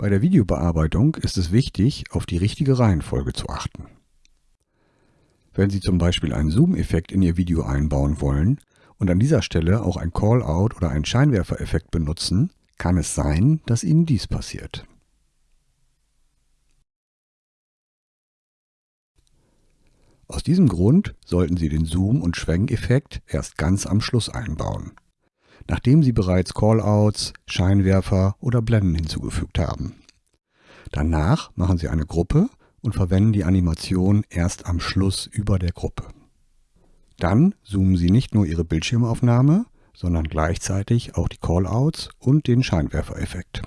Bei der Videobearbeitung ist es wichtig, auf die richtige Reihenfolge zu achten. Wenn Sie zum Beispiel einen Zoom-Effekt in Ihr Video einbauen wollen und an dieser Stelle auch ein Call-out oder einen Scheinwerfereffekt benutzen, kann es sein, dass Ihnen dies passiert. Aus diesem Grund sollten Sie den Zoom- und Schwenkeffekt erst ganz am Schluss einbauen nachdem Sie bereits Callouts, Scheinwerfer oder Blenden hinzugefügt haben. Danach machen Sie eine Gruppe und verwenden die Animation erst am Schluss über der Gruppe. Dann zoomen Sie nicht nur Ihre Bildschirmaufnahme, sondern gleichzeitig auch die Callouts und den Scheinwerfereffekt.